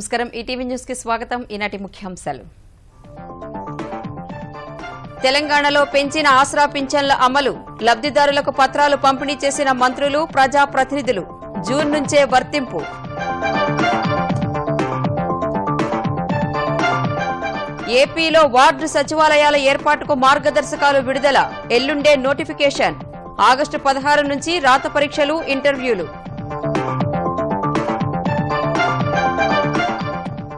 నమస్కారం. ఈటీవీ న్యూస్కి స్వాగతం. ఈనాటి ముఖ్యాంశాలు. తెలంగాణలో పెంచిన ఆసరా పింఛన్ల అమలు లబ్దిదారులకు పత్రాలు పంపిణీ చేసిన మంత్రులు ప్రజా ప్రతినిధులు జూన్ నుంచే వర్తింపు. ఏపీలో వార్డు సచివాలయాల ఏర్పాటుకు మార్గదర్శకాలు విడుదల ఎల్లుండే నోటిఫికేషన్. ఆగస్టు పదహారు నుంచి రాత పరీక్షలు ఇంటర్వ్యూలు.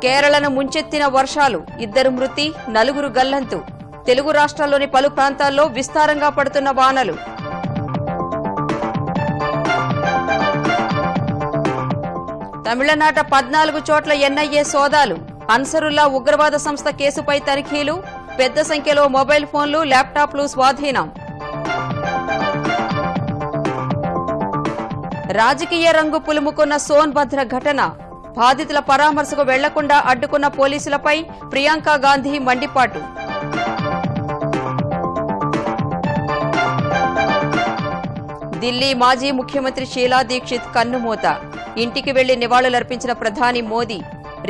కేరళను ముంచెత్తిన వర్షాలు ఇద్దరు మృతి నలుగురు గల్లంతు. తెలుగు రాష్ట్రాల్లోని పలు ప్రాంతాల్లో విస్తారంగా పడుతున్న వానలు. తమిళనాట పద్నాలుగు చోట్ల ఎన్ఐఏ సోదాలు. అన్సరుల్లా ఉగ్రవాద సంస్థ కేసుపై తనిఖీలు. పెద్ద సంఖ్యలో మొబైల్ ఫోన్లు ల్యాప్టాప్లు స్వాధీనం. రాజకీయ రంగు పులుముకున్న సోన్భద్ర ఘటన. బాధితుల పరామర్శకు వెళ్ళకుండా అడ్డుకున్న పోలీసులపై ప్రియాంక గాంధీ మండిపాటు. ఢిల్లీ మాజీ ముఖ్యమంత్రి షీలా దీక్షిత్ కన్నుమూత. ఇంటికి వెళ్ళి నివాళులర్పించిన ప్రధాని మోదీ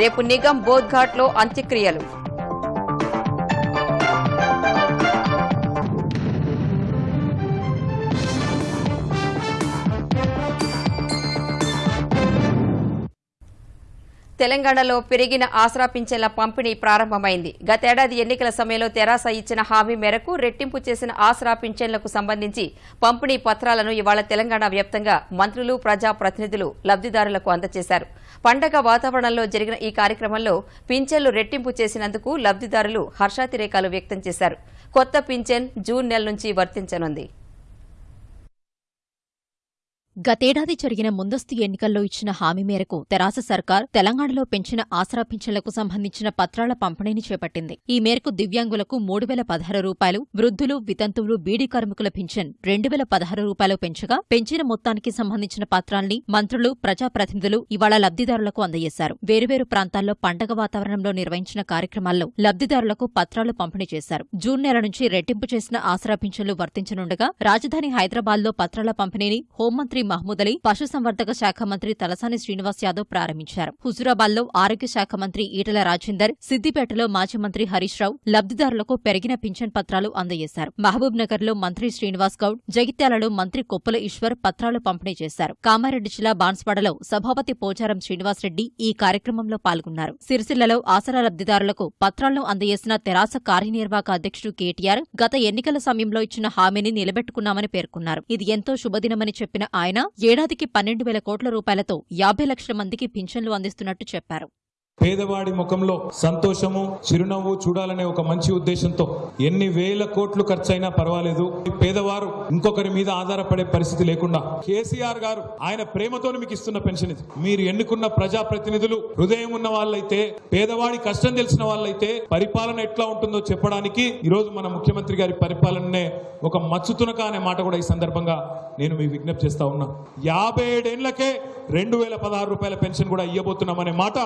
రేపు నిగం బోధ్ఘాట్లో అంత్యక్రియలు. తెలంగాణలో పెరిగిన ఆసరా పింఛన్ల పంపిణీ ప్రారంభమైంది. గతేడాది ఎన్నికల సమయంలో తెరాస ఇచ్చిన హామీ మేరకు రెట్టింపు చేసిన ఆసరా పింఛన్లకు సంబంధించి పంపిణీ పత్రాలను ఇవాళ తెలంగాణ వ్యాప్తంగా మంత్రులు ప్రజా ప్రతినిధులు లబ్దిదారులకు అందజేశారు. పండగ వాతావరణంలో జరిగిన ఈ కార్యక్రమంలో పింఛన్లు రెట్టింపు చేసినందుకు లబ్దిదారులు హర్షాతిరేకాలు వ్యక్తం చేశారు. కొత్త పింఛన్ జూన్ నెల నుంచి వర్తించనుంది. గతేడాది జరిగిన ముందస్తు ఎన్నికల్లో ఇచ్చిన హామీ మేరకు తెరాస సర్కార్ తెలంగాణలో పెంచిన ఆసరా పింఛన్లకు సంబంధించిన పత్రాల పంపిణీని చేపట్టింది. ఈ మేరకు దివ్యాంగులకు మూడు వేల పదహారు రూపాయలు వృద్ధులు వితంతువులు బీడీ కార్మికుల పింఛన్ రెండు వేల పదహారు రూపాయలు పెంచగా పెంచిన మొత్తానికి సంబంధించిన పత్రాల్ని మంత్రులు ప్రజాప్రతినిధులు ఇవాళ లబ్దిదారులకు అందజేశారు. వేరువేరు ప్రాంతాల్లో పండగ వాతావరణంలో నిర్వహించిన కార్యక్రమాల్లో లబ్దిదారులకు పత్రాలు పంపిణీ చేశారు. జూన్ నెల నుంచి రెట్టింపు చేసిన ఆసరా పింఛన్లు వర్తించనుండగా రాజధాని హైదరాబాద్లో పత్రాల పంపిణీని హోంమంత్రి మహమూద్ అలీ పశుసంవర్ధక శాఖ మంత్రి తలసాని శ్రీనివాస్ యాదవ్ ప్రారంభించారు. హుజురాబాద్లో ఆరోగ్య శాఖ మంత్రి ఈటల రాజేందర్ సిద్దిపేటలో మాజీ మంత్రి హరీష్ రావు లబ్దిదారులకు పెరిగిన పింఛన్ పత్రాలు అందజేశారు. మహబూబ్ నగర్లో మంత్రి శ్రీనివాస్ గౌడ్ జగిత్యాలలో మంత్రి కొప్పుల ఈశ్వర్ పత్రాలు పంపిణీ చేశారు. కామారెడ్డి జిల్లా బాన్స్వాడలో సభాపతి పోచారం శ్రీనివాసరెడ్డి ఈ కార్యక్రమంలో పాల్గొన్నారు. సిరిసిల్లలో ఆసరా లబ్దిదారులకు పత్రాలను అందజేసిన తెరాస కార్యనిర్వాహక అధ్యక్షుడు కేటీఆర్ గత ఎన్నికల సమయంలో ఇచ్చిన హామీని నిలబెట్టుకున్నామని పేర్కొన్నారు. ఇది ఎంతో శుభదినమని చెప్పిన ఆయన ఏడాదికి పన్నెండు వేల కోట్ల రూపాయలతో యాభై లక్షల మందికి పింఛన్లు అందిస్తున్నట్టు చెప్పారు. పేదవాడి ముఖంలో సంతోషము చిరునవ్వు చూడాలనే ఒక మంచి ఉద్దేశంతో ఎన్ని వేల కోట్లు ఖర్చైనా పర్వాలేదు. పేదవారు ఇంకొకరి మీద ఆధారపడే పరిస్థితి లేకుండా కేసీఆర్ గారు ఆయన ప్రేమతో మీకు ఇస్తున్న పెన్షన్ ఇది. మీరు ఎన్నుకున్న ప్రజాప్రతినిధులు హృదయం ఉన్న వాళ్ళైతే పేదవాడి కష్టం తెలిసిన వాళ్ళైతే పరిపాలన ఎట్లా ఉంటుందో చెప్పడానికి ఈరోజు మన ముఖ్యమంత్రి గారి పరిపాలననే ఒక మచ్చుతునక అనే మాట కూడా ఈ సందర్భంగా నేను మీ విజ్ఞప్తి చేస్తా ఉన్నా. యాభై ఏడేళ్ళకే రెండు వేల పదహారు రూపాయల పెన్షన్ కూడా ఇవ్వబోతున్నామనే మాట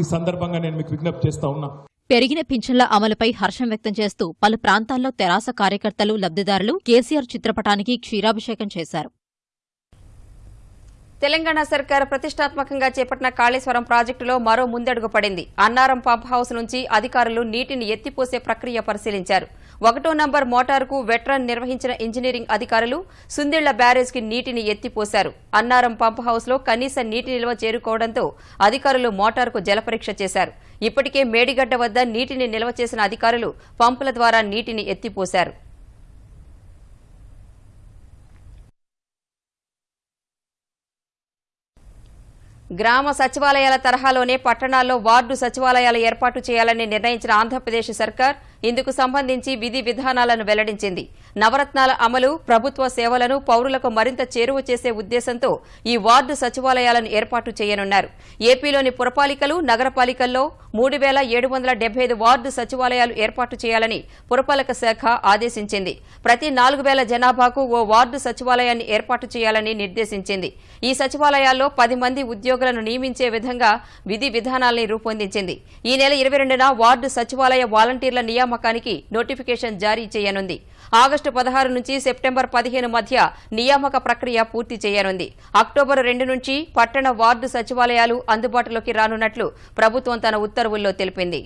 ఈ సందర్భంగా నేను మీకు విజ్ఞప్తి చేస్తా ఉన్నా. పెరిగిన పింఛన్ల అమలుపై హర్షం వ్యక్తం చేస్తూ పలు ప్రాంతాల్లో తెరాస కార్యకర్తలు లబ్దిదారులు కేసీఆర్ చిత్రపటానికి క్షీరాభిషేకం చేశారు. తెలంగాణ సర్కార్ ప్రతిష్టాత్మకంగా చేపట్టిన కాళేశ్వరం ప్రాజెక్టులో మరో ముందడుగు పడింది. అన్నారం పంప్ హౌస్ నుంచి అధికారులు నీటిని ఎత్తిపోసే ప్రక్రియ పరిశీలించారు. ఒకటో నంబర్ మోటారుకు వెట్రన్ నిర్వహించిన ఇంజనీరింగ్ అధికారులు సుందిళ్ళ బ్యారేజ్కి నీటిని ఎత్తిపోశారు. అన్నారం పంప్ హౌస్లో కనీస నీటి నిల్వ చేరుకోవడంతో అధికారులు మోటారుకు జలపరీక్ష చేశారు. ఇప్పటికే మేడిగడ్డ వద్ద నీటిని నిల్వ చేసిన అధికారులు పంపుల ద్వారా నీటిని ఎత్తిపోశారు. గ్రామ సచివాలయాల తరహాలోనే పట్టణాల్లో వార్డు సచివాలయాలు ఏర్పాటు చేయాలని నిర్ణయించిన ఆంధ్రప్రదేశ్ సర్కార్ ఇందుకు సంబంధించి విధి విధానాలను వెల్లడించింది. నవరత్నాల అమలు ప్రభుత్వ సేవలను పౌరులకు మరింత చేరువ చేసే ఉద్దేశంతో ఈ వార్డు సచివాలయాలను ఏర్పాటు చేయనున్నారు. ఏపీలోని పురపాలికలు నగరపాలికల్లో మూడు వేల ఏడు వందల డెబ్బై ఐదు వార్డు సచివాలయాలు ఏర్పాటు చేయాలని పురపాలక శాఖ ఆదేశించింది. ప్రతి నాలుగు వేల జనాభాకు ఓ వార్డు సచివాలయాన్ని ఏర్పాటు చేయాలని నిర్దేశించింది. ఈ సచివాలయాల్లో పది మంది ఉద్యోగులను నియమించే విధంగా విధి విధానాల్ని రూపొందించింది. ఈ నెల ఇరవై రెండున వార్డు సచివాలయ వాలంటీర్ల నియామకం నియామకానికి నోటిఫికేషన్ జారీ చేయనుంది. ఆగస్టు పదహారు నుంచి సెప్టెంబర్ పదిహేను మధ్య నియామక ప్రక్రియ పూర్తి చేయనుంది. అక్టోబర్ రెండు నుంచి పట్టణ వార్డు సచివాలయాలు అందుబాటులోకి రానున్నట్లు ప్రభుత్వం తన ఉత్తర్వుల్లో తెలిపింది.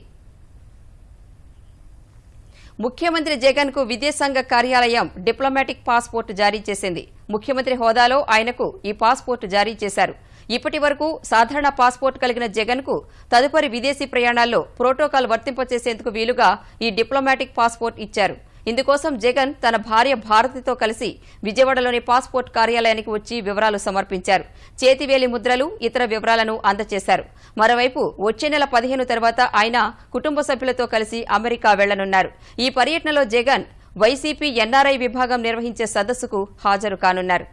ముఖ్యమంత్రి జగన్కు విదేశాంగ కార్యాలయం డిప్లొమాటిక్ పాస్పోర్ట్ జారీ చేసింది. ముఖ్యమంత్రి హోదాలో ఆయనకు ఈ పాస్పోర్ట్ జారీ చేశారు. ఇప్పటి వరకు సాధారణ పాస్పోర్ట్ కలిగిన జగన్కు తదుపరి విదేశీ ప్రయాణాల్లో ప్రోటోకాల్ వర్తింపచేసేందుకు వీలుగా ఈ డిప్లొమాటిక్ పాస్పోర్ట్ ఇచ్చారు. ఇందుకోసం జగన్ తన భార్య భారతితో కలిసి విజయవాడలోని పాస్పోర్ట్ కార్యాలయానికి వచ్చి వివరాలు సమర్పించారు. చేతివేలి ముద్రలు ఇతర వివరాలను అందజేశారు మరోవైపు వచ్చే నెల పదిహేను తర్వాత ఆయన కుటుంబ సభ్యులతో కలిసి అమెరికా వెళ్ళనున్నారు. ఈ పర్యటనలో జగన్ వైసీపీ ఎన్ఆర్ఐ విభాగం నిర్వహించే సదస్సుకు హాజరు కానున్నారు.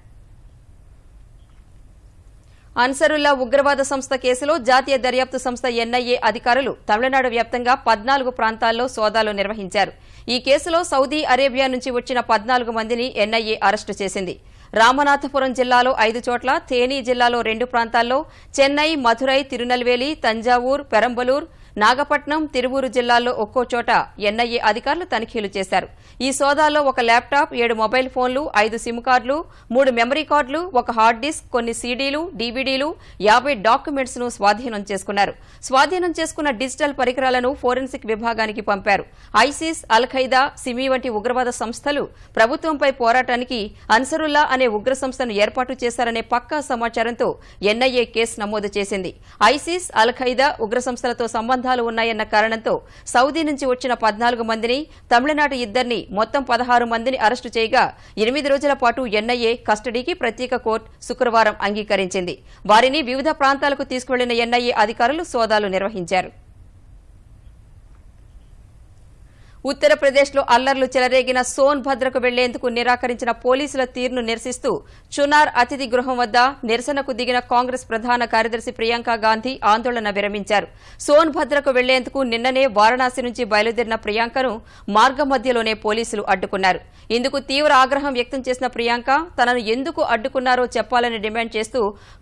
అన్సరుల్లా ఉగ్రవాద సంస్థ కేసులో జాతీయ దర్యాప్తు సంస్థ ఎన్ఐఏ అధికారులు తమిళనాడు వ్యాప్తంగా పద్నాలుగు ప్రాంతాల్లో సోదాలు నిర్వహించారు. ఈ కేసులో సౌదీ అరేబియా నుంచి వచ్చిన పద్నాలుగు మందిని ఎన్ఐఏ అరెస్టు చేసింది. రామనాథపురం జిల్లాలో ఐదు చోట్ల తేనీ జిల్లాలో రెండు ప్రాంతాల్లో చెన్నై మధురై తిరునల్వేలి తంజావూర్ పెరంబలూర్ నాగపట్నం తిరువూరు జిల్లాల్లో ఒక్కో చోట ఎన్ఐఏ అధికారులు తనిఖీలు చేశారు. ఈ సోదాల్లో ఒక ల్యాప్టాప్ ఏడు మొబైల్ ఫోన్లు ఐదు సిమ్ కార్డులు మూడు మెమరీ కార్డులు ఒక హార్డ్ డిస్క్ కొన్ని సీడీలు డీవీడీలు యాభై డాక్యుమెంట్స్ను స్వాధీనం చేసుకున్నారు. స్వాధీనం చేసుకున్న డిజిటల్ పరికరాలను ఫోరెన్సిక్ విభాగానికి పంపారు. ఐసిస్ అల్ ఖైదా సిమి వంటి ఉగ్రవాద సంస్థలు ప్రభుత్వంపై పోరాటానికి అన్సరుల్లా అనే ఉగ్ర సంస్థను ఏర్పాటు చేశారనే పక్కా సమాచారంతో ఎన్ఐఏ కేసు నమోదు చేసింది. ఐసిస్ అల్ ఖైదా ఉగ్ర సంస్థలతో సంబంధాలు ఉన్నాయన్న కారణంతో సౌదీ నుంచి వచ్చిన పద్నాలుగు మందిని తమిళనాడు ఇద్దరిని మొత్తం పదహారు మందిని అరెస్టు చేయగా ఎనిమిది రోజుల పాటు ఎన్ఐఏ కస్టడీకి ప్రత్యేక కోర్టు శుక్రవారం అంగీకరించింది. వారిని వివిధ ప్రాంతాలకు తీసుకువెళ్ళిన ఎన్ఐఏ అధికారులు సోదాలు నిర్వహించారు. ఉత్తరప్రదేశ్లో అల్లర్లు చెలరేగిన సోన్ భద్రకు వెళ్ళేందుకు నిరాకరించిన పోలీసుల తీరును నిరసిస్తూ చునార్ అతిథి గృహం వద్ద నిరసనకు దిగిన కాంగ్రెస్ ప్రధాన కార్యదర్శి ప్రియాంక గాంధీ ఆందోళన విరమించారు. సోన్ భద్రకు వెళ్ళేందుకు నిన్ననే వారణాసి నుంచి బయలుదేరిన ప్రియాంకను మార్గ మధ్యలోనే పోలీసులు అడ్డుకున్నారు. ఇందుకు తీవ్ర ఆగ్రహం వ్యక్తం చేసిన ప్రియాంక తనను ఎందుకు అడ్డుకున్నారో చెప్పాలని డిమాండ్ చేస్తూ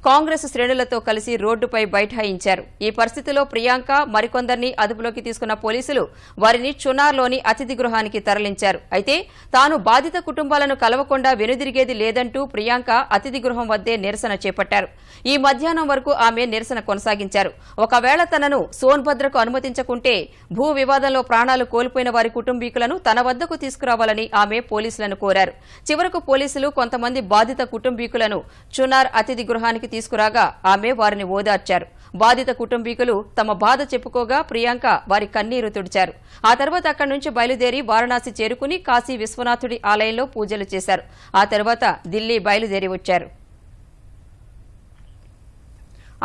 కాంగ్రెస్ శ్రేణులతో కలిసి రోడ్డుపై బైఠాయించారు. ఈ పరిస్థితిలో ప్రియాంక మరికొందరిని అదుపులోకి తీసుకున్న పోలీసులు వారిని చునార్లోని అతిథి గృహానికి తరలించారు. అయితే తాను బాధిత కుటుంబాలను కలవకుండా వెనుదిరిగేది లేదంటూ ప్రియాంక అతిథి గృహం వద్దే నిరసన చేపట్టారు. ఈ మధ్యాహ్నం వరకు ఆమె నిరసన కొనసాగించారు. ఒకవేళ తనను సోన్భద్రకు అనుమతించకుంటే భూ వివాదంలో ప్రాణాలు కోల్పోయిన వారి కుటుంబీకులను తన వద్దకు తీసుకురావాలని ఆమె పోలీసులను కోరారు. చివరకు పోలీసులు కొంతమంది బాధిత కుటుంబీకులను చునార్ అతిథి గృహానికి తీసుకురాగా ఆమె వారిని ఓదార్చారు. బాధిత కుటుంబీకులు తమ బాధ చెప్పుకోగా ప్రియాంక వారి కన్నీరు తుడిచారు. ఆ తర్వాత అక్కడి నుంచి బయలుదేరి వారణాసి చేరుకుని కాశీ విశ్వనాథుడి ఆలయంలో పూజలు చేశారు. ఆ తర్వాత ఢిల్లీ బయలుదేరి వచ్చారు.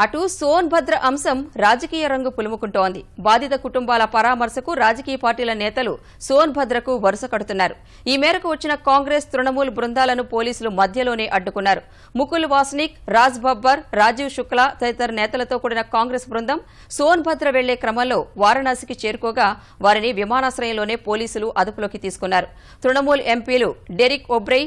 అటు సోన్భద్ర అంశం రాజకీయ రంగు పులుముకుంటోంది. బాధిత కుటుంబాల పరామర్శకు రాజకీయ పార్టీల నేతలు సోన్భద్రకు వరుస కడుతున్నారు. ఈ మేరకు వచ్చిన కాంగ్రెస్ తృణమూల్ బృందాలను పోలీసులు మధ్యలోనే అడ్డుకున్నారు. ముకుల్ వాస్నిక్ రాజ్ బబ్బర్ రాజీవ్ శుక్లా తదితర నేతలతో కూడిన కాంగ్రెస్ బృందం సోన్భద్ర వెళ్ళే క్రమంలో వారణాసికి చేరుకోగా వారిని విమానాశ్రయంలోనే పోలీసులు అదుపులోకి తీసుకున్నారు. తృణమూల్ ఎంపీలు డెరిక్ ఒబ్రై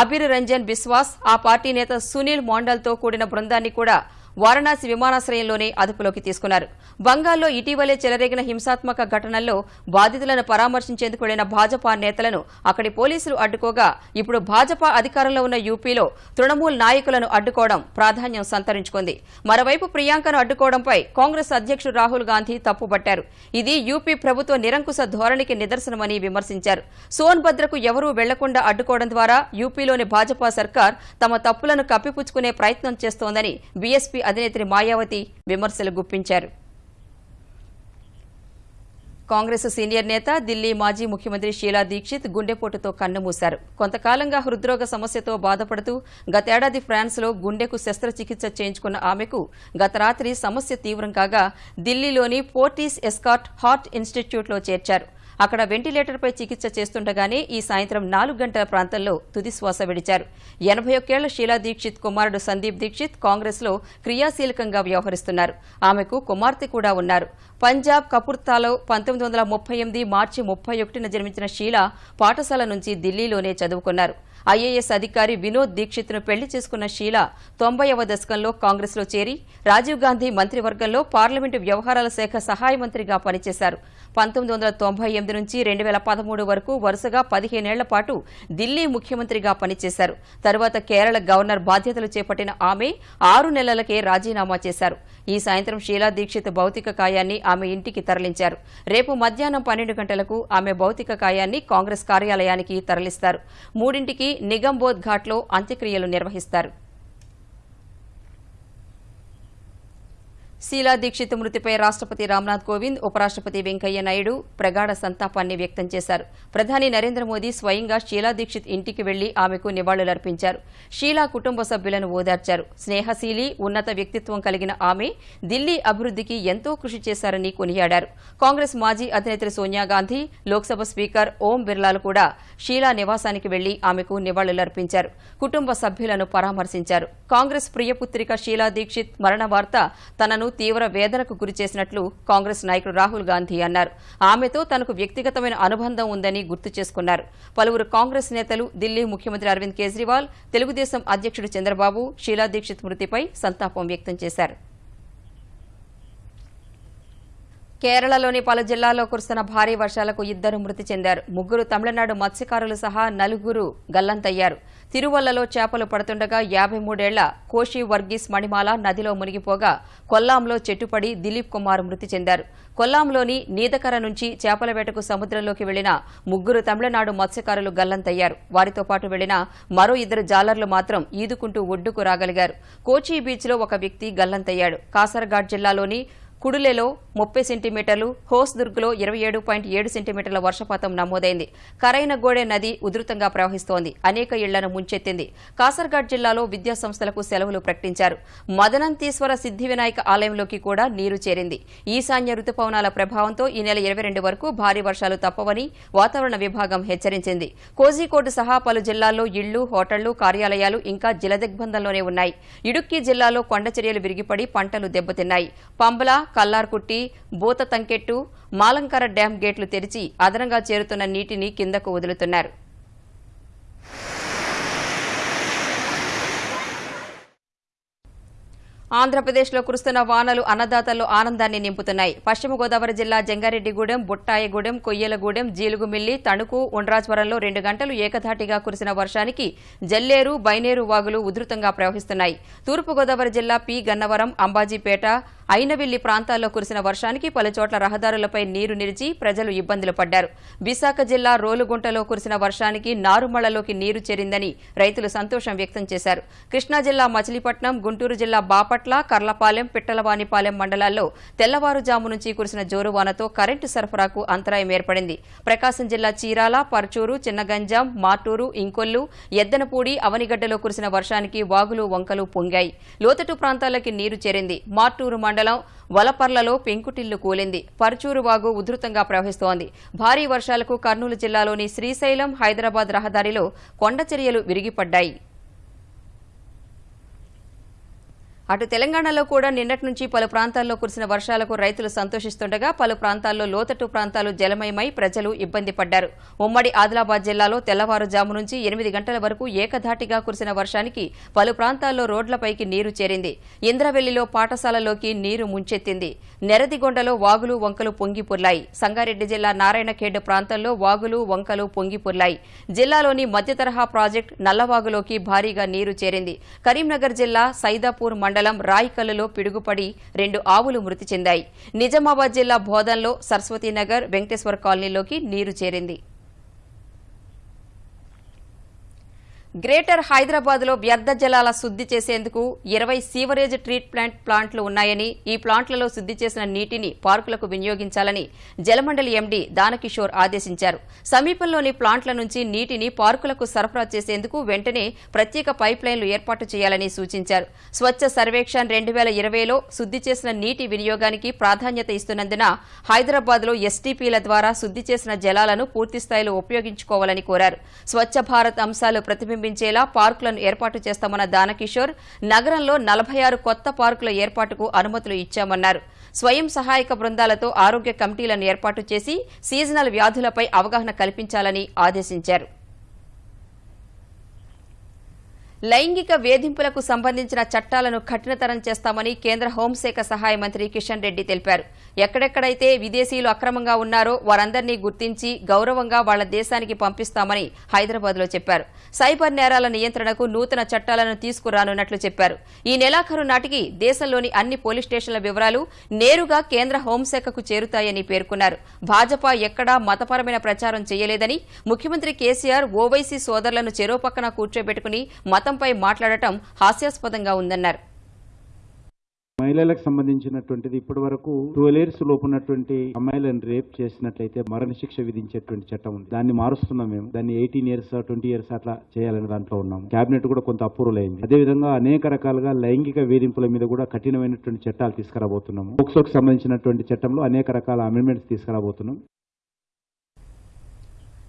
అబిర్ రంజన్ బిస్వాస్ ఆ పార్టీ నేత సునీల్ మోండల్తో కూడిన బృందాన్ని కూడా వారణాసి విమానాశ్రయంలోనే అదుపులోకి తీసుకున్నారు. బంగాల్లో ఇటీవలే చెలరేగిన హింసాత్మక ఘటనల్లో బాధితులను పరామర్శించేందుకు వెళ్ళిన భాజపా నేతలను అక్కడి పోలీసులు అడ్డుకోగా ఇప్పుడు భాజపా అధికారంలో ఉన్న యూపీలో తృణమూల్ నాయకులను అడ్డుకోవడం ప్రాధాన్యం సంతరించుకుంది. మరోవైపు ప్రియాంకను అడ్డుకోవడంపై కాంగ్రెస్ అధ్యక్షుడు రాహుల్ గాంధీ తప్పుపట్టారు. ఇది యూపీ ప్రభుత్వ నిరంకుశ ధోరణికి నిదర్శనమని విమర్శించారు. సోన్భద్రకు ఎవరూ వెళ్ళకుండా అడ్డుకోవడం ద్వారా యూపీలోని భాజపా సర్కార్ తమ తప్పులను కప్పిపుచ్చుకునే ప్రయత్నం చేస్తోందని బీఎస్పీ అధినేత్రి మాయావతి విమర్శలు గుప్పించారు. కాంగ్రెస్ సీనియర్ నేత ఢిల్లీ మాజీ ముఖ్యమంత్రి షీలా దీక్షిత్ గుండెపోటుతో కన్నుమూశారు. కొంతకాలంగా హృద్రోగ సమస్యతో బాధపడుతూ గతేడాది ఫ్రాన్స్లో గుండెకు శస్త్రచికిత్స చేయించుకున్న ఆమెకు గత రాత్రి సమస్య తీవ్రం కాగా ఢిల్లీలోని పోర్టీస్ ఎస్కాట్ హార్ట్ ఇన్స్టిట్యూట్లో చేర్చారు. అక్కడ వెంటిలేటర్పై చికిత్స చేస్తుండగానే ఈ సాయంత్రం నాలుగు గంటల ప్రాంతంలో తుదిశ్వాస విడిచారు. ఎనభై ఒక్కేళ్ళ షీలా దీక్షిత్ కుమారుడు సందీప్ దీక్షిత్ కాంగ్రెస్లో క్రియాశీలకంగా వ్యవహరిస్తున్నారు. ఆమెకు కుమార్తె కూడా ఉన్నారు. పంజాబ్ కపుర్తాలో పంతొమ్మిది వందల ముప్పై ఎనిమిది మార్చి ముప్పై ఒకటిన జన్మించిన షీలా పాఠశాల నుంచి ఢిల్లీలోనే చదువుకున్నారు. ఐఏఎస్ అధికారి వినోద్ దీక్షిత్ను పెళ్ళి చేసుకున్న షీలా తొంభైవ దశకంలో కాంగ్రెస్లో చేరి రాజీవ్ గాంధీ మంత్రివర్గంలో పార్లమెంటు వ్యవహారాల శాఖ సహాయ మంత్రిగా పనిచేశారు. పంతొమ్మిది వందల తొంభై ఎనిమిది నుంచి రెండు వేల పదమూడు వరకు వరుసగా పదిహేనేళ్ళ పాటు ఢిల్లీ ముఖ్యమంత్రిగా పనిచేశారు. తరువాత కేరళ గవర్నర్ బాధ్యతలు చేపట్టిన ఆమె ఆరు నెలలకే రాజీనామా చేశారు. ఈ సాయంత్రం షీలా దీక్షిత్ భౌతిక కాయాన్ని ఆమె ఇంటికి తరలించారు. రేపు మధ్యాహ్నం పన్నెండు గంటలకు ఆమె భౌతిక కాయాన్ని కాంగ్రెస్ కార్యాలయానికి తరలిస్తారు. మూడింటికి నిగంబోధ్ ఘాట్లో అంత్యక్రియలు నిర్వహిస్తారు. శీలా దీక్షిత్ మృతిపై రాష్ట్రపతి రామ్నాథ్ కోవింద్ ఉపరాష్ట్రపతి వెంకయ్య నాయుడు ప్రగాఢ సంతాపాన్ని వ్యక్తం చేశారు. ప్రధాని నరేంద్ర మోదీ స్వయంగా షీలా దీక్షిత్ ఇంటికి వెళ్ళి ఆమెకు నివాళులర్పించారు. షీలా కుటుంబ సభ్యులను ఓదార్చారు. స్నేహశీలి ఉన్నత వ్యక్తిత్వం కలిగిన ఆమె ఢిల్లీ అభివృద్ధికి ఎంతో కృషి చేశారని కొనియాడారు. కాంగ్రెస్ మాజీ అధినేత్రి సోనియా గాంధీ లోక్సభ స్పీకర్ ఓం బిర్లాలు కూడా షీలా నివాసానికి వెళ్ళి ఆమెకు నివాళులర్పించారు. కుటుంబ సభ్యులను పరామర్శించారు. కాంగ్రెస్ ప్రియపుత్రిక షీలా దీక్షిత్ మరణ వార్త తనను తీవ్ర వేదనకు గురిచేసినట్లు కాంగ్రెస్ నాయకుడు రాహుల్ గాంధీ అన్నారు. ఆమెతో తనకు వ్యక్తిగతమైన అనుబంధం ఉందని గుర్తు చేసుకున్నారు. పలువురు కాంగ్రెస్ నేతలు ఢిల్లీ ముఖ్యమంత్రి అరవింద్ కేజ్రీవాల్ తెలుగుదేశం అధ్యక్షుడు చంద్రబాబు షీలా దీక్షిత్ మృతిపై సంతాపం వ్యక్తం చేశారు. కేరళలోని పలు జిల్లాల్లో కురుస్తున్న భారీ వర్షాలకు ఇద్దరు మృతి చెందారు. ముగ్గురు తమిళనాడు మత్స్యకారులు సహా నలుగురు గల్లంతయ్యారు. తిరువల్లలో చేపలు పడుతుండగా యాభై మూడేళ్ళ కోషి వర్గీస్ మణిమాల నదిలో మునిగిపోగా కొల్లాంలో చెట్టుపడి దిలీప్ కుమార్ మృతి చెందారు. కొల్లాంలోని నీదకర నుంచి చేపల వేటకు సముద్రంలోకి వెళ్ళిన ముగ్గురు తమిళనాడు మత్స్యకారులు గల్లంతయ్యారు. వారితో పాటు వెళ్ళిన మరో ఇద్దరు జాలర్లు మాత్రం ఈదుకుంటూ ఒడ్డుకు రాగలిగారు. కోచి బీచ్లో ఒక వ్యక్తి గల్లంతయ్యాడు. కాసర్గాడ్ జిల్లాలోని కుడులేలో ముప్పై సెంటీమీటర్లు హోస్దుర్గ్లో ఇరవై ఏడు పాయింట్ ఏడు సెంటీమీటర్ల వర్షపాతం నమోదైంది. కరైన గోడే నది ఉధృతంగా ప్రవహిస్తోంది. అనేక ఇళ్ళను ముంచెత్తింది. కాసర్గాడ్ జిల్లాలో విద్యా సంస్థలకు సెలవులు ప్రకటించారు. మదనంతీశ్వర సిద్ధి వినాయక ఆలయంలోకి కూడా నీరు చేరింది. ఈశాన్య రుతుపవనాల ప్రభావంతో ఈ నెల ఇరవై రెండు వరకు భారీ వర్షాలు తప్పవని వాతావరణ విభాగం హెచ్చరించింది. కోజికోడ్ సహా పలు జిల్లాల్లో ఇళ్ళు హోటళ్ళు కార్యాలయాలు ఇంకా జలదిగ్బంధంలోనే ఉన్నాయి. ఇడుక్కి జిల్లాలో కొండచర్యలు విరిగిపడి పంటలు దెబ్బతిన్నాయి. పంబల కల్లార్కుట్టి బూత తంకెట్టు మాలంకర డ్యాం గేట్లు తెరిచి అదనంగా చేరుతున్న నీటిని కిందకు వదులుతున్నారు. ఆంధ్రప్రదేశ్లో కురుస్తున్న వానలు అన్నదాతల్లో ఆనందాన్ని నింపుతున్నాయి. పశ్చిమ గోదావరి జిల్లా జంగారెడ్డిగూడెం బుట్టాయగూడెం కొయ్యలగూడెం జీలుగుమిల్లి తణుకు ఉండ్రాజ్వరంలో రెండు గంటలు ఏకధాటిగా కురిసిన వర్షానికి జల్లేరు బైనేరు వాగులు ఉధృతంగా ప్రవహిస్తున్నాయి. తూర్పుగోదావరి జిల్లా పి గన్నవరం అంబాజీపేట అయినవిల్లి ప్రాంతాల్లో కురిసిన వర్షానికి పలుచోట్ల రహదారులపై నీరు నిలిచి ప్రజలు ఇబ్బందులు పడ్డారు. విశాఖ జిల్లా రోలుగుంటలో కురిసిన వర్షానికి నారుమళ్ళలోకి నీరు చేరిందని రైతులు సంతోషం వ్యక్తం చేశారు. కృష్ణా జిల్లా మచిలీపట్నం గుంటూరు జిల్లా బాపట్ల కర్లపాలెం పిట్టలవానిపాలెం మండలాల్లో తెల్లవారుజాము నుంచి కురిసిన జోరువానతో కరెంటు సరఫరాకు అంతరాయం ఏర్పడింది. ప్రకాశం జిల్లా చీరాల పర్చూరు చిన్నగంజాం మార్టూరు ఇంకొల్లు ఎద్దనపూడి అవనిగడ్డలో కురిసిన వర్షానికి వాగులు వంకలు పొంగాయి. లోతటు ప్రాంతాలకి నీరు చేరింది. మార్టూరు మండలం వలపర్లలో పెంకుటిల్లు కూలింది. పర్చూరు వాగు ఉధృతంగా ప్రవహిస్తోంది. భారీ వర్షాలకు కర్నూలు జిల్లాలోని శ్రీశైలం హైదరాబాద్ రహదారిలో కొండచర్యలు విరిగిపడ్డాయి. అటు తెలంగాణలో కూడా నిన్నటి నుంచి పలు ప్రాంతాల్లో కురిసిన వర్షాలకు రైతులు సంతోషిస్తుండగా పలు ప్రాంతాల్లో లోతట్టు ప్రాంతాలు జలమయమై ప్రజలు ఇబ్బంది పడ్డారు. ఉమ్మడి ఆదిలాబాద్ జిల్లాలో తెల్లవారుజాము నుంచి ఎనిమిది గంటల వరకు ఏకధాటిగా కురిసిన వర్షానికి పలు ప్రాంతాల్లో రోడ్లపైకి నీరు చేరింది. ఇంద్రవెల్లిలో పాఠశాలలోకి నీరు ముంచెత్తింది. నెరదిగొండలో వాగులు వంకలు పొంగిపుర్లాయి సంగారెడ్డి జిల్లా నారాయణఖేడ్ ప్రాంతంలో వాగులు వంకలు పొంగిపుర్లాయి జిల్లాలోని మధ్యతరహా ప్రాజెక్ట్ నల్లవాగులోకి భారీగా నీరు చేరింది. కరీంనగర్ జిల్లా సైదాపూర్ మండలం రాయికల్లులో పిడుగుపడి రెండు ఆవులు మృతి చెందాయి. నిజామాబాద్ జిల్లా బోధన్లో సరస్వతీనగర్ వెంకటేశ్వర కాలనీలోకి నీరు చేరింది. గ్రేటర్ హైదరాబాద్లో వ్యర్థ జలాల శుద్ధి చేసేందుకు ఇరవై సీవరేజ్ ట్రీట్ ప్లాంట్ ప్లాంట్లు ఉన్నాయని ఈ ప్లాంట్లలో శుద్ధి చేసిన నీటిని పార్కులకు వినియోగించాలని జలమండలి ఎండీ దానకిషోర్ ఆదేశించారు. సమీపంలోని ప్లాంట్ల నుంచి నీటిని పార్కులకు సరఫరా చేసేందుకు వెంటనే ప్రత్యేక పైప్లైన్లు ఏర్పాటు చేయాలని సూచించారు. స్వచ్ఛ సర్వేక్షణ్ రెండు వేల ఇరవైలో శుద్ధి చేసిన నీటి వినియోగానికి ప్రాధాన్యత ఇస్తున్నందున హైదరాబాద్లో ఎస్టీపీల ద్వారా శుద్ధి చేసిన జలాలను పూర్తిస్థాయిలో ఉపయోగించుకోవాలని కోరారు. స్వచ్ఛ భారత్ అంశాలు ప్రతిబింబ ప్రతిబింబించేలా పార్కులను ఏర్పాటు చేస్తామన్న దానకిషోర్ నగరంలో నలభై ఆరు కొత్త పార్కుల ఏర్పాటుకు అనుమతులు ఇచ్చామన్నారు. స్వయం సహాయక బృందాలతో ఆరోగ్య కమిటీలను ఏర్పాటు చేసి సీజనల్ వ్యాధులపై అవగాహన కల్పించాలని ఆదేశించారు. లైంగిక వేధింపులకు సంబంధించిన చట్టాలను కఠినతరం చేస్తామని కేంద్ర హోంశాఖ సహాయ మంత్రి కిషన్ రెడ్డి తెలిపారు. ఎక్కడెక్కడైతే విదేశీయులు అక్రమంగా ఉన్నారో వారందరినీ గుర్తించి గౌరవంగా వాళ్ళ దేశానికి పంపిస్తామని హైదరాబాద్లో చెప్పారు. సైబర్ నేరాల నియంత్రణకు నూతన చట్టాలను తీసుకురానున్నట్లు చెప్పారు. ఈ నెలాఖరు నాటికి దేశంలోని అన్ని పోలీస్ స్టేషన్ల వివరాలు నేరుగా కేంద్ర హోంశాఖకు చేరుతాయని పేర్కొన్నారు. భాజపా ఎక్కడా మతపరమైన ప్రచారం చేయలేదని ముఖ్యమంత్రి కేసీఆర్ ఓవైసీ సోదరులను చెరో పక్కన కూర్చోబెట్టుకుని మతంపై మాట్లాడటం హాస్యాస్పదంగా ఉందన్నారు. మహిళలకు సంబంధించినటువంటిది ఇప్పటి వరకు ట్వెల్వ్ ఇయర్స్ లోపు ఉన్నటువంటి అమ్మాయిలను రేప్ చేసినట్లయితే మరణశిక్ష విధించేటువంటి చట్టం ఉంది. దాన్ని మారుస్తున్నాం మేము. దాన్ని ఎయిటీన్ ఇయర్స్ ట్వంటీ ఇయర్స్ అట్లా చేయాలని దాంట్లో ఉన్నాం కేబినెట్ కూడా కొంత అప్రూవల్ అయింది అదేవిధంగా అనేక రకాలుగా లైంగిక వేధింపుల మీద కూడా కఠినమైనటువంటి చట్టాలు తీసుకురాబోతున్నాము. పోక్సోకి సంబంధించినటువంటి చట్టంలో అనేక రకాల అమెండ్మెంట్స్ తీసుకురాబోతున్నాం.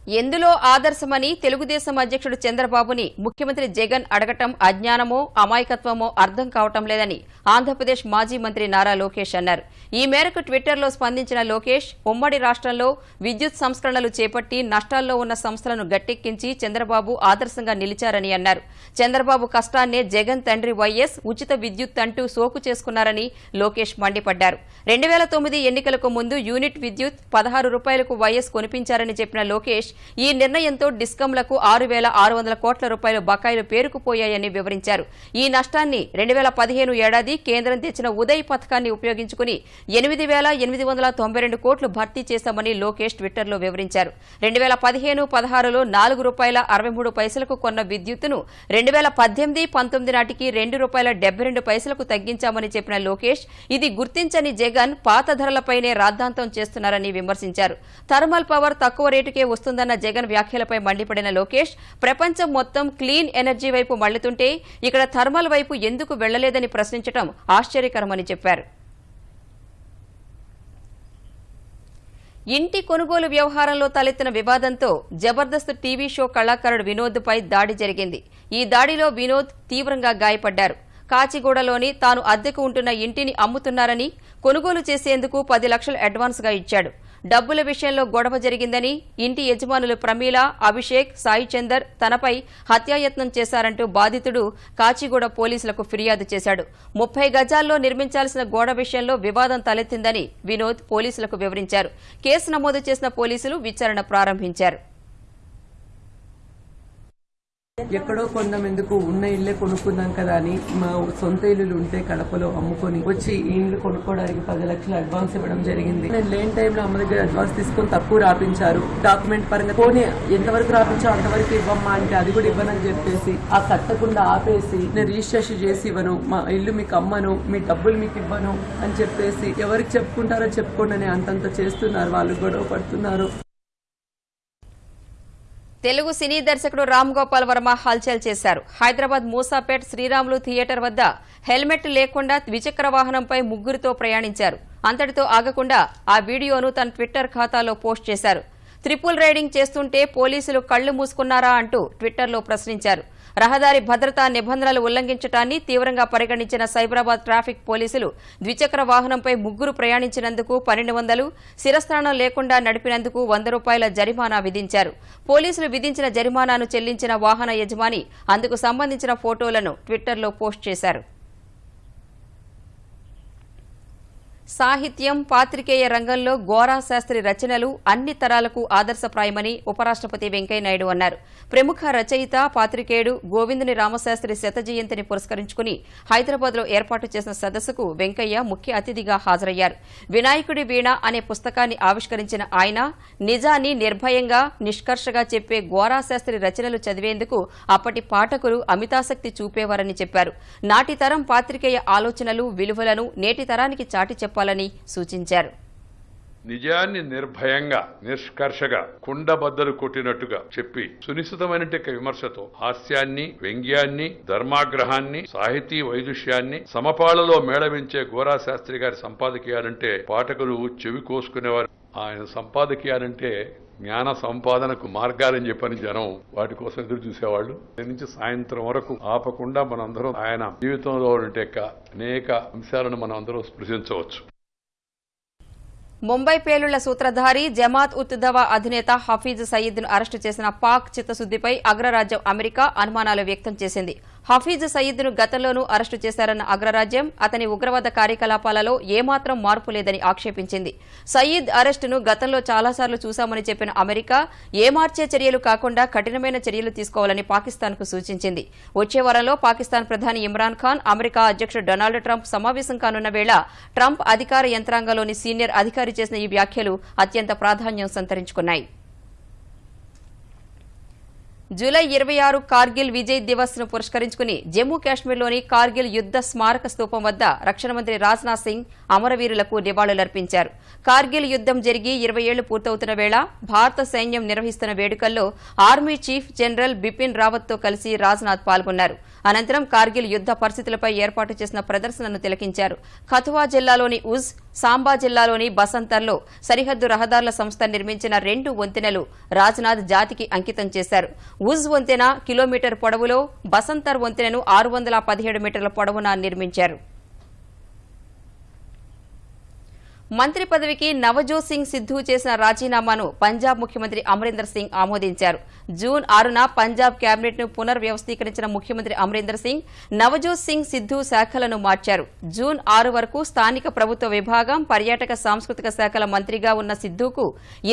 ఎందులో ఆదర్శమని తెలుగుదేశం అధ్యక్షుడు చంద్రబాబుని ముఖ్యమంత్రి జగన్ అడగటం అజ్ఞానమో అమాయకత్వమో అర్థం కావటం లేదని ఆంధ్రప్రదేశ్ మాజీ మంత్రి నారా లోకేష్ అన్నారు. ఈ మేరకు ట్విట్టర్లో స్పందించిన లోకేష్ ఉమ్మడి రాష్ట్రంలో విద్యుత్ సంస్కరణలు చేపట్టి నష్టాల్లో ఉన్న సంస్థలను గట్టెక్కించి చంద్రబాబు ఆదర్శంగా నిలిచారని అన్నారు. చంద్రబాబు కష్టాన్నే జగన్ తండ్రి వైఎస్ ఉచిత విద్యుత్ అంటూ సోకు చేసుకున్నారని లోకేష్ మండిపడ్డారు. రెండు వేల తొమ్మిది ఎన్నికలకు ముందు యూనిట్ విద్యుత్ పదహారు రూపాయలకు వైఎస్ కొనిపించారని చెప్పిన లోకేష్ ఈ నిర్ణయంతో డిస్కంలకు ఆరు వేల ఆరు వందల కోట్ల రూపాయల బకాయిలు పేరుకుపోయాయని వివరించారు. ఈ నష్టాన్ని రెండు వేల పదిహేను ఏడాది కేంద్రం తెచ్చిన ఉదయ్ పథకాన్ని ఉపయోగించుకుని ఎనిమిది వేల ఎనిమిది వందల తొంభై రెండు కోట్లు భర్తీ చేశామని లోకేష్ ట్విట్టర్లో వివరించారు. రెండు వేల పదిహేను పదహారులో నాలుగు రూపాయల అరవై మూడు పైసలకు కొన్న విద్యుత్తును రెండు వేల పద్దెనిమిది పంతొమ్మిది నాటికి రెండు రూపాయల డెబ్బై రెండు పైసలకు తగ్గించామని చెప్పిన లోకేష్ ఇది గుర్తించని జగన్ పాత ధరలపైనే రాద్ధాంతం చేస్తున్నారని విమర్శించారు. థర్మల్ పవర్ తక్కువ రేటుకే వస్తుందని వస్తుందన్న జగన్ వ్యాఖ్యలపై మండిపడిన లోకేష్ ప్రపంచం మొత్తం క్లీన్ ఎనర్జీ వైపు మళ్ళుతుంటే ఇక్కడ థర్మల్ వైపు ఎందుకు వెళ్ళలేదని ప్రశ్నించడం ఆశ్చర్యకరమని చెప్పారు. ఇంటి కొనుగోలు వ్యవహారంలో తలెత్తిన వివాదంతో జబర్దస్త్ టీవీ షో కళాకారుడు వినోద్పై దాడి జరిగింది. ఈ దాడిలో వినోద్ తీవ్రంగా గాయపడ్డారు. కాచిగూడలోని తాను అద్దెకు ఉంటున్న ఇంటిని అమ్ముతున్నారని కొనుగోలు చేసేందుకు పది లక్షలు అడ్వాన్స్గా ఇచ్చాడు. డబ్బుల విషయంలో గొడవ జరిగిందని ఇంటి యజమానులు ప్రమీల అభిషేక్ సాయి చందర్ తనపై హత్యాయత్నం చేశారంటూ బాధితుడు కాచిగూడ పోలీసులకు ఫిర్యాదు చేశాడు. ముప్పై గజాల్లో నిర్మించాల్సిన గోడ విషయంలో వివాదం తలెత్తిందని వినోద్ పోలీసులకు వివరించారు. కేసు నమోదు చేసిన పోలీసులు విచారణ ప్రారంభించారు. ఎక్కడో కొందాం ఉన్న ఇల్లే కొనుక్కుందాం కదా అని మా సొంత ఇల్లులు ఉంటే కడపలో అమ్ముకొని వచ్చి ఈ ఇల్లు కొనుక్కోవడానికి పది లక్షలు అడ్వాన్స్ ఇవ్వడం జరిగింది. నేను లేని టైంలో అమ్మ దగ్గర అడ్వాన్స్ తీసుకొని తక్కువ రాపించారు. డాక్యుమెంట్ పరంగా పోనీ ఎంతవరకు రాపించో అంతవరకు ఇవ్వమ్మా అంటే అది కూడా ఇవ్వనని చెప్పేసి ఆ కట్టకుండా ఆపేసి నేను రిజిస్ట్రేషన్ చేసి ఇవ్వను మా ఇల్లు మీకు అమ్మను మీ డబ్బులు మీకు ఇవ్వను అని చెప్పేసి ఎవరికి చెప్పుకుంటారో చెప్పుకోండి అని అంతంత చేస్తున్నారు. వాళ్ళు గొడవ పడుతున్నారు. తెలుగు సినీ దర్శకుడు రామ్ గోపాల్ వర్మ హల్చల్ చేశారు. హైదరాబాద్ మూసాపేట్ శ్రీరాములు థియేటర్ వద్ద హెల్మెట్ లేకుండా ద్విచక్ర వాహనంపై ముగ్గురితో ప్రయాణించారు. అంతటితో ఆగకుండా ఆ వీడియోను తన ట్విట్టర్ ఖాతాలో పోస్ట్ చేశారు. త్రిపుల్ రైడింగ్ చేస్తుంటే పోలీసులు కళ్ళు మూసుకున్నారా అంటూ ట్విట్టర్లో ప్రశ్నించారు. రహదారి భద్రతా నిబంధనలు ఉల్లంఘించడాన్ని తీవ్రంగా పరిగణించిన సైబరాబాద్ ట్రాఫిక్ పోలీసులు ద్విచక్ర వాహనంపై ముగ్గురు ప్రయాణించినందుకు పన్నెండు వందలు శిరస్థానం లేకుండా నడిపినందుకు వంద రూపాయల జరిమానా విధించారు. పోలీసులు విధించిన జరిమానాను చెల్లించిన వాహన యజమాని అందుకు సంబంధించిన ఫోటోలను ట్విట్టర్లో పోస్ట్ చేశారు. సాహిత్యం పాత్రికేయ రంగంలో గోరా శాస్త్రి రచనలు అన్ని తరాలకు ఆదర్శప్రాయమని ఉపరాష్ట్రపతి వెంకయ్యనాయుడు అన్నారు. ప్రముఖ రచయిత పాత్రికేయుడు గోవిందుని రామశాస్త్రి శత జయంతిని పురస్కరించుకుని హైదరాబాద్లో ఏర్పాటు చేసిన సదస్సుకు వెంకయ్య ముఖ్య అతిథిగా హాజరయ్యారు. వినాయకుడి వీణ అనే పుస్తకాన్ని ఆవిష్కరించిన ఆయన నిజాన్ని నిర్భయంగా నిష్కర్షగా చెప్పే గోరా శాస్త్రి రచనలు చదివేందుకు అప్పటి పాఠకులు అమితాసక్తి చూపేవారని చెప్పారు. నాటి తరం పాత్రికేయ ఆలోచనలు విలువలను నేటి తరానికి చాటి జరపాలని సూచించారు. నిజాన్ని నిర్భయంగా నిష్కర్షగా కుండబద్దలు కొట్టినట్టుగా చెప్పి సునిశ్చితమైన విమర్శతో హాస్యాన్ని వ్యంగ్యాన్ని ధర్మాగ్రహాన్ని సాహితీ వైదుష్యాన్ని సమపాళలో మేళవించే గోరా శాస్త్రి గారి సంపాదకీయాలంటే పాఠకులు చెవి కోసుకునేవారు. ఆయన సంపాదకీయాలంటే జ్ఞాన సంపాదనకు మార్గాలని చెప్పని జనం వాటి కోసం ఎదురు చూసేవాళ్ళు. దీని నుంచి సాయంత్రం వరకు ఆపకుండా మనందరం ఆయన జీవితంలో ఉంటే అనేక అంశాలను మనం అందరం స్పృశించవచ్చు. ముంబై పేలుళ్ళ సూత్రధారి జమాత్ ఉత్ దవా అధినేత హఫీజ్ సయీద్ను అరెస్టు చేసిన పాక్ చిత్తశుద్దిపై అగ్రరాజ్యం అమెరికా అనుమానాలు వ్యక్తం చేసింది. హఫీజ్ సయీద్ను గతంలోనూ అరెస్టు చేశారన్న అగ్రరాజ్యం అతని ఉగ్రవాద కార్యకలాపాలలో ఏమాత్రం మార్పు లేదని ఆక్షేపించింది. సయీద్ అరెస్టును గతంలో చాలాసార్లు చూశామని చెప్పిన అమెరికా ఏమార్చే చర్యలు కాకుండా కఠినమైన చర్యలు తీసుకోవాలని పాకిస్తాన్కు సూచించింది. వచ్చే వారంలో పాకిస్తాన్ ప్రధాని ఇమ్రాన్ ఖాన్ అమెరికా అధ్యక్షుడు డొనాల్డ్ ట్రంప్ సమావేశం కానున్న వేళ ట్రంప్ అధికార యంత్రాంగంలోని సీనియర్ అధికారి చేసిన ఈ వ్యాఖ్యలు అత్యంత ప్రాధాన్యం సంతరించుకున్నాయి. జూలై ఇరవై ఆరు కార్గిల్ విజయ్ దివస్ను పురస్కరించుకుని జమ్మూ కాశ్మీర్లోని కార్గిల్ యుద్ద స్మారక స్తూపం వద్ద రక్షణ మంత్రి రాజ్నాథ్ సింగ్ అమరవీరులకు నివాళులర్పించారు. కార్గిల్ యుద్దం జరిగి ఇరవై ఏళ్ళు పూర్తవుతున్న వేళ భారత సైన్యం నిర్వహిస్తున్న వేడుకల్లో ఆర్మీ చీఫ్ జనరల్ బిపిన్ రావత్తో కలిసి రాజ్నాథ్ పాల్గొన్నారు. అనంతరం కార్గిల్ యుద్ద పరిస్థితులపై ఏర్పాటు చేసిన ప్రదర్శనను తిలకించారు. ఖతువా జిల్లాలోని ఉజ్ సాంబా జిల్లాలోని బసంతర్లో సరిహద్దు రహదారుల సంస్థ నిర్మించిన రెండు వంతెనలు రాజ్నాథ్ జాతికి అంకితం చేశారు. ఉజ్ వంతెన కిలోమీటర్ పొడవులో బసంతర్ వంతెనను ఆరు వందల పదిహేడు మీటర్ల పొడవున నిర్మించారు. మంత్రి పదవికి నవజోత్ సింగ్ సిద్ధు చేసిన రాజీనామాను పంజాబ్ ముఖ్యమంత్రి అమరీందర్ సింగ్ ఆమోదించారు. జూన్ ఆరున పంజాబ్ కేబినెట్ను పునర్వ్యవస్థీకరించిన ముఖ్యమంత్రి అమరీందర్ సింగ్ నవజోత్ సింగ్ సిద్ధు శాఖలను మార్చారు. జూన్ ఆరు వరకు స్థానిక ప్రభుత్వ విభాగం పర్యాటక సాంస్కృతిక శాఖల మంత్రిగా ఉన్న సిద్ధుకు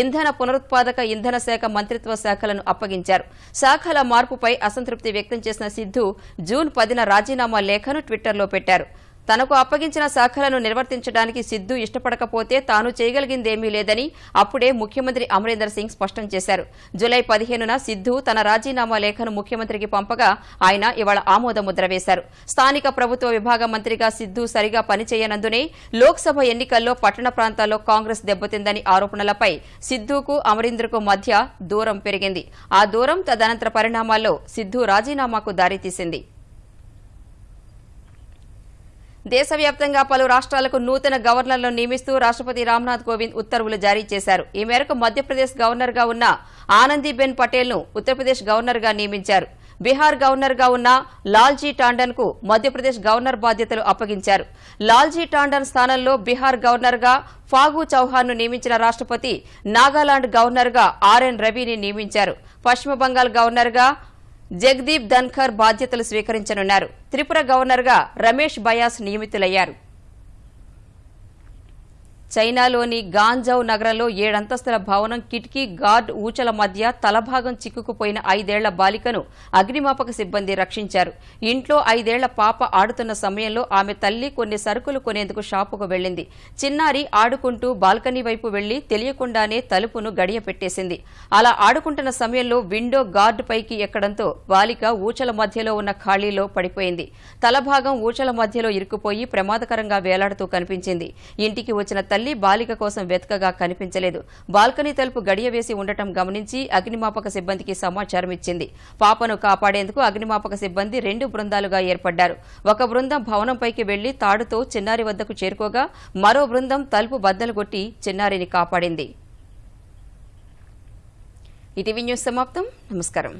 ఇంధన పునరుత్పాదక ఇంధన శాఖ మంత్రిత్వ శాఖలను అప్పగించారు. శాఖల మార్పుపై అసంతృప్తి వ్యక్తం చేసిన సిద్ధు జూన్ పదిన రాజీనామా లేఖను ట్విట్టర్లో పెట్టారు. తనకు అప్పగించిన శాఖలను నిర్వర్తించడానికి సిద్దు ఇష్టపడకపోతే తాను చేయగలిగిందేమీ లేదని అప్పుడే ముఖ్యమంత్రి అమరీందర్ సింగ్ స్పష్టం చేశారు. జులై పదిహేనున సిద్దు తన రాజీనామా లేఖను ముఖ్యమంత్రికి పంపగా ఆయన ఇవాళ ఆమోదముద్ర వేశారు. స్థానిక ప్రభుత్వ విభాగ మంత్రిగా సిద్దు సరిగా పనిచేయనందునే లోక్సభ ఎన్నికల్లో పట్టణ ప్రాంతాల్లో కాంగ్రెస్ దెబ్బతిందని ఆరోపణలపై సిద్దుకు అమరీందర్కు మధ్య దూరం పెరిగింది. ఆ దూరం తదనంతర పరిణామాల్లో సిద్దు రాజీనామాకు దారితీసింది. దేశవ్యాప్తంగా పలు రాష్ట్రాలకు నూతన గవర్నర్లను నియమిస్తూ రాష్ట్రపతి రామ్నాథ్ కోవింద్ ఉత్తర్వులు జారీ చేశారు. ఈ మేరకు మధ్యప్రదేశ్ గవర్నర్గా ఉన్న ఆనందీబెన్ పటేల్ను ఉత్తరప్రదేశ్ గవర్నర్గా నియమించారు. బీహార్ గవర్నర్గా ఉన్న లాల్జీ టాండన్కు మధ్యప్రదేశ్ గవర్నర్ బాధ్యతలు అప్పగించారు. లాల్జీ టాండన్ స్థానంలో బీహార్ గవర్నర్గా ఫాగు చౌహాన్ను నియమించిన రాష్ట్రపతి నాగాలాండ్ గవర్నర్గా ఆర్ఎన్ రవిని నియమించారు. పశ్చిమ బంగాల్ గవర్నర్గా జగదీప్ ధన్ఖర్ బాధ్యతలు స్వీకరించనున్నారు. త్రిపుర గవర్నర్గా రమేష్ బయాస్ నియమితులయ్యారు. చైనాలోని గాంజౌ నగరంలో ఏడంతస్తుల భవనం కిటికీ గార్డ్ ఊచల మధ్య తలభాగం చిక్కుకుపోయిన ఐదేళ్ళ బాలికను అగ్నిమాపక సిబ్బంది రక్షించారు. ఇంట్లో ఐదేళ్ళ పాప ఆడుతున్న సమయంలో ఆమె తల్లి కొన్ని సరుకులు కొనేందుకు షాపుకు వెళ్ళింది చిన్నారి ఆడుకుంటూ బాల్కనీ వైపు వెళ్ళి తెలియకుండానే తలుపును గడియ పెట్టేసింది అలా ఆడుకుంటున్న సమయంలో విండో గార్డ్ పైకి ఎక్కడంతో బాలిక ఊచల మధ్యలో ఉన్న ఖాళీలో పడిపోయింది. తలభాగం ఊచల మధ్యలో ఇరుక్కుపోయి ప్రమాదకరంగా వేలాడుతూ కనిపించింది. ఇంటికి వచ్చిన తల్లి బాలిక కోసం వెతకగా కనిపించలేదు. బాల్కనీ తలుపు గడియ వేసి ఉండటం గమనించి అగ్నిమాపక సిబ్బందికి సమాచారం ఇచ్చింది. పాపను కాపాడేందుకు అగ్నిమాపక సిబ్బంది రెండు బృందాలుగా ఏర్పడ్డారు. ఒక బృందం భవనంపైకి వెళ్ళి తాడుతో చిన్నారి వద్దకు చేరుకోగా మరో బృందం తలుపు బద్దలు కొట్టి చిన్నారిని కాపాడింది. ఇటీవీ న్యూస్ సమాప్తం. నమస్కారం.